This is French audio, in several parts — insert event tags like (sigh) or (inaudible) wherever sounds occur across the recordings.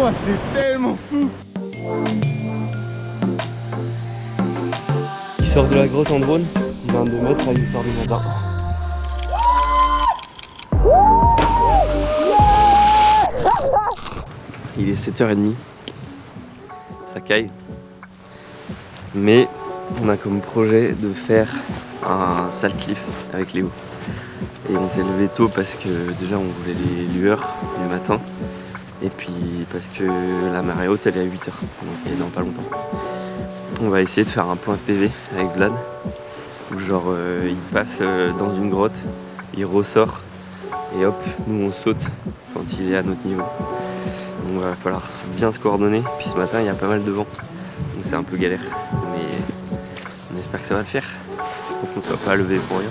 Oh, c'est tellement fou Il sort de la grotte en drone, 22 mètres à 8h du matin. Il est 7h30, ça caille. Mais on a comme projet de faire un sale cliff avec Léo. Et on s'est levé tôt parce que déjà on voulait les lueurs du matin. Et puis parce que la marée haute elle est à 8h, donc elle est dans pas longtemps. On va essayer de faire un point de PV avec Vlad. Où genre euh, il passe euh, dans une grotte, il ressort et hop, nous on saute quand il est à notre niveau. Donc va falloir bien se coordonner. Puis ce matin il y a pas mal de vent, donc c'est un peu galère. Mais on espère que ça va le faire, pour qu'on ne soit pas levé pour rien.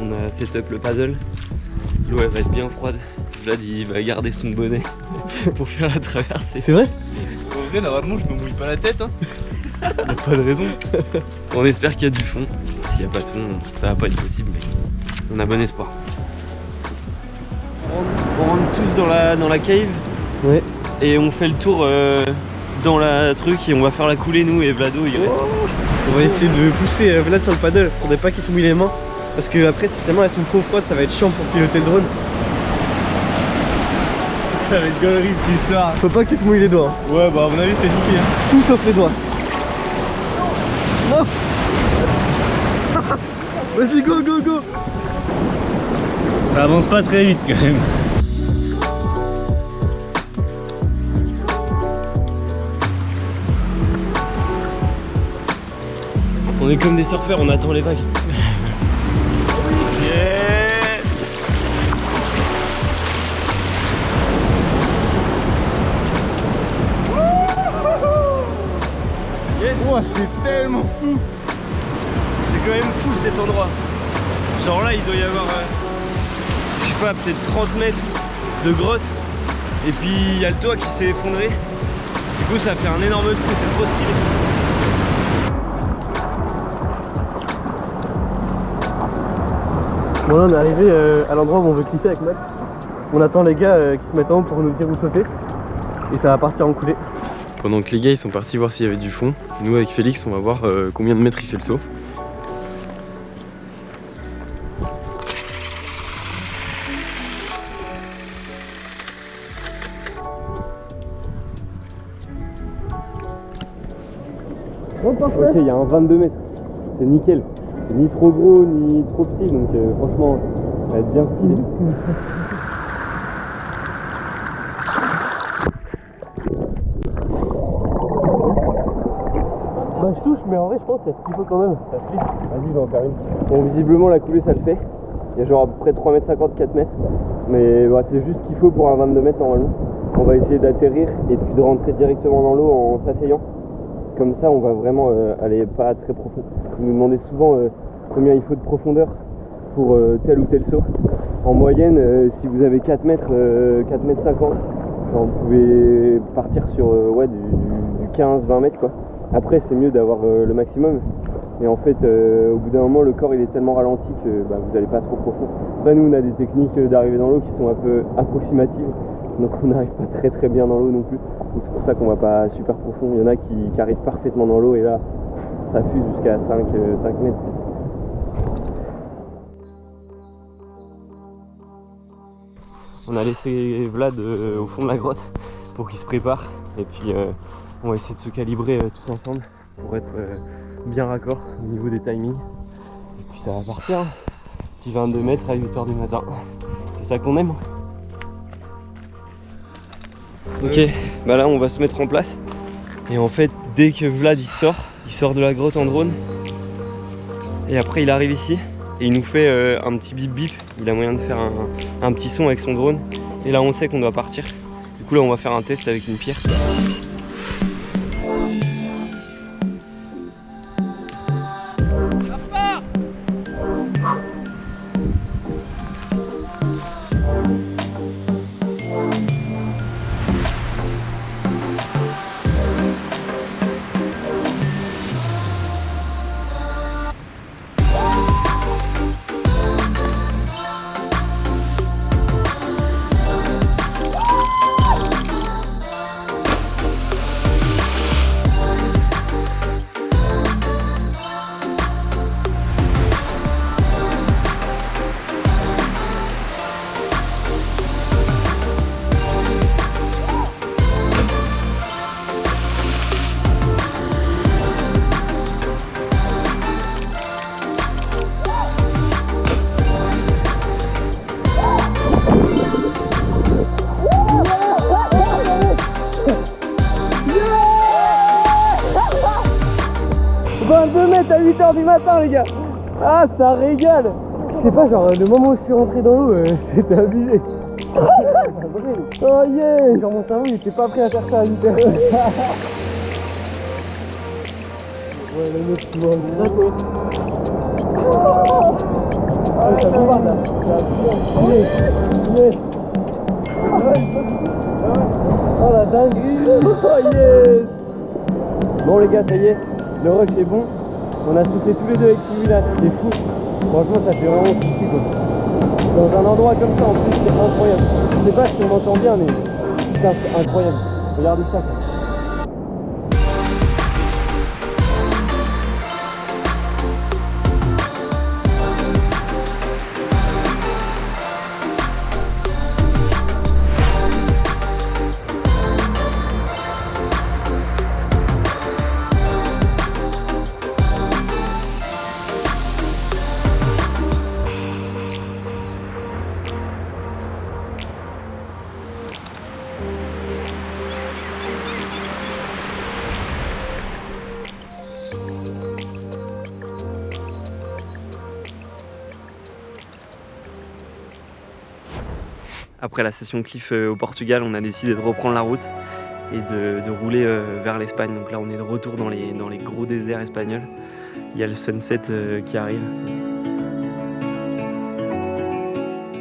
On a setup le paddle, l'eau elle va être bien froide, Vlad il va garder son bonnet (laughs) pour faire la traversée. C'est vrai En vrai normalement je me mouille pas la tête hein. (laughs) Y'a pas de raison. (laughs) On espère qu'il y a du fond, s'il n'y a pas de fond ça va pas être possible mais on a bon espoir. On, on rentre tous dans la, dans la cave Ouais. et on fait le tour euh, dans la truc et on va faire la coulée nous et Vlado il reste. On va essayer de pousser euh, Vlad sur le paddle. Faudrait pas qu'il se mouille les mains. Parce que après, si mains elles sont trop froides, ça va être chiant pour piloter le drone. (laughs) Ça va être galerie cette histoire. Faut pas que tu te mouilles les doigts. hein. Ouais, bah à mon avis, c'est niqué. Hein. Tout sauf les doigts. (laughs) Vas-y, go, go, go Ça avance pas très vite quand même. On est comme des surfeurs, on attend les vagues. C'est tellement fou C'est quand même fou cet endroit. Genre là, il doit y avoir, euh, je sais pas, peut-être 30 mètres de grotte. Et puis il y a le toit qui s'est effondré. Du coup, ça fait un énorme trou, c'est trop stylé. Bon là on est arrivé euh, à l'endroit où on veut clipper avec Max. On attend les gars euh, qui se mettent en haut pour nous dire où sauter. Et ça va partir en coulée. Pendant que les gars ils sont partis voir s'il y avait du fond, nous avec Félix on va voir euh, combien de mètres il fait le saut. Ok, il y a un 22 mètres. C'est nickel. Ni trop gros ni trop petit, donc euh, franchement, ça va être bien stylé. Je touche mais en vrai je pense y a ce qu'il faut quand même. Ça flippe. Vas-y, on en faire une. Bon, visiblement, la coulée, ça le fait. Il y a genre à peu près 3 mètres 50, 4 mètres. Mais bah, c'est juste ce qu'il faut pour un 22 mètres normalement. On va essayer d'atterrir et puis de rentrer directement dans l'eau en s'asseyant. Comme ça, on va vraiment euh, aller pas très profond. Vous nous demandez souvent euh, combien il faut de profondeur pour euh, tel ou tel saut. En moyenne, si vous avez 4 mètres, euh, 4 mètres 50, genre, vous pouvez partir sur ouais, du, du 15-20 mètres quoi. Après, c'est mieux d'avoir euh, le maximum. Mais en fait, euh, au bout d'un moment, le corps il est tellement ralenti que bah, vous n'allez pas trop profond. Après, nous, on a des techniques euh, d'arrivée dans l'eau qui sont un peu approximatives. Donc, on n'arrive pas très très bien dans l'eau non plus. C'est pour ça qu'on va pas super profond. Il y en a qui, arrivent parfaitement dans l'eau et là, ça fuse jusqu'à 5, euh, 5 mètres. On a laissé Vlad au fond de la grotte pour qu'il se prépare. Et puis, euh, on va essayer de se calibrer euh, tous ensemble pour être euh, bien raccord au niveau des timings. Et puis ça va partir. hein. Petit 22 mètres à 8h du matin. C'est ça qu'on aime. Ok, bah là on va se mettre en place. Et en fait, dès que Vlad il sort, il sort de la grotte en drone. Et après il arrive ici et il nous fait euh, un petit bip bip. Il a moyen de faire un, un petit son avec son drone. Et là on sait qu'on doit partir. Du coup là on va faire un test avec une pierre. 8h du matin les gars. Ah ça régale. Je sais pas genre le moment où je suis rentré dans l'eau euh, (laughs) c'était abusé. (laughs) Oh yeah. Genre mon cerveau il était pas prêt à faire ça à 8h (laughs) Ouais le mec tu vois Ah ça bombarde là. Ça Yes Yes Oh la dinguerie. Oh yes Bon les gars ça y est le rush est bon. On a soufflé tous les deux avec Simula, c'est fou. Franchement, ça fait vraiment kiffer quoi. Dans un endroit comme ça, en plus, c'est incroyable. Je sais pas si on entend bien, mais c'est incroyable. Regardez ça. Après la session cliff euh, au Portugal, on a décidé de reprendre la route et de, rouler euh, vers l'Espagne. Donc là, on est de retour dans les, dans les gros déserts espagnols. Il y a le sunset euh, qui arrive.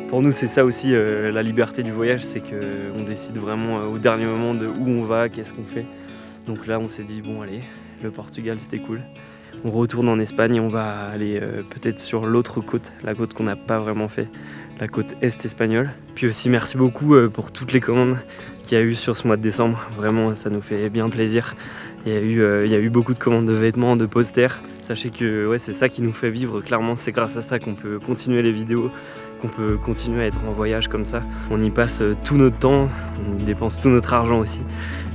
Pour nous, c'est ça aussi la liberté du voyage, c'est qu'on décide vraiment au dernier moment de où on va, qu'est-ce qu'on fait. Donc là, on s'est dit, bon allez, le Portugal, c'était cool. On retourne en Espagne et on va aller peut-être sur l'autre côte, la côte qu'on n'a pas vraiment fait, la côte est espagnole. Puis aussi merci beaucoup euh, pour toutes les commandes qu'il y a eu sur ce mois de décembre. Vraiment, ça nous fait bien plaisir. Il y a eu, euh, beaucoup de commandes de vêtements, de posters. Sachez que c'est ça qui nous fait vivre. Clairement, c'est grâce à ça qu'on peut continuer les vidéos, qu'on peut continuer à être en voyage comme ça. On y passe euh, tout notre temps, on y dépense tout notre argent aussi.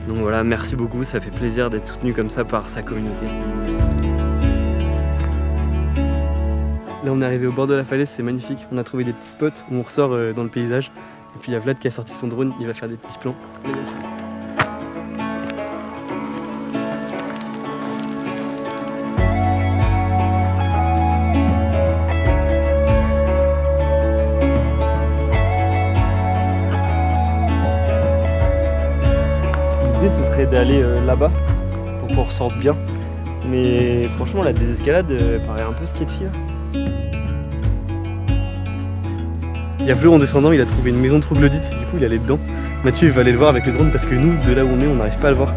Donc voilà, merci beaucoup, ça fait plaisir d'être soutenu comme ça par sa communauté. Là on est arrivé au bord de la falaise, c'est magnifique. On a trouvé des petits spots où on ressort euh, dans le paysage. Et puis il y a Vlad qui a sorti son drone, il va faire des petits plans. L'idée ce serait d'aller euh, là-bas pour qu'on ressorte bien. Mais franchement la désescalade euh, paraît un peu sketchy. Il y a Fleur en descendant, il a trouvé une maison troglodyte, du coup il allait dedans. Mathieu va aller le voir avec le drone parce que nous, de là où on est, on n'arrive pas à le voir.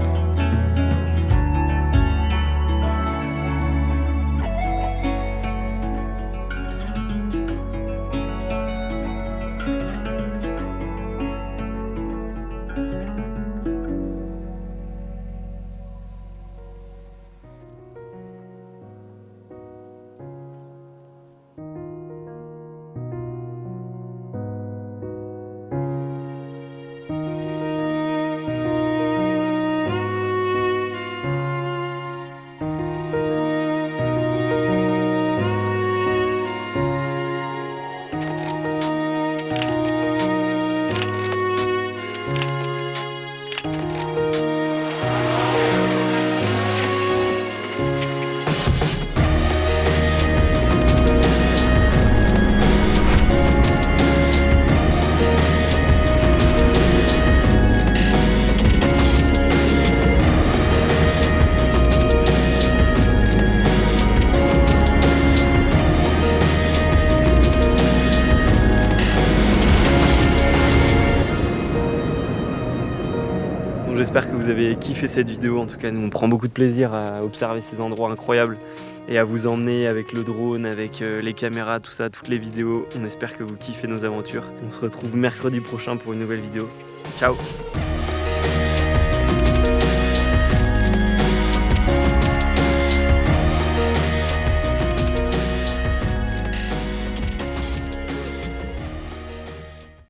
Avez kiffé cette vidéo. En tout cas, nous, on prend beaucoup de plaisir à observer ces endroits incroyables et à vous emmener avec le drone, avec euh, les caméras, tout ça, toutes les vidéos. On espère que vous kiffez nos aventures. On se retrouve mercredi prochain pour une nouvelle vidéo. Ciao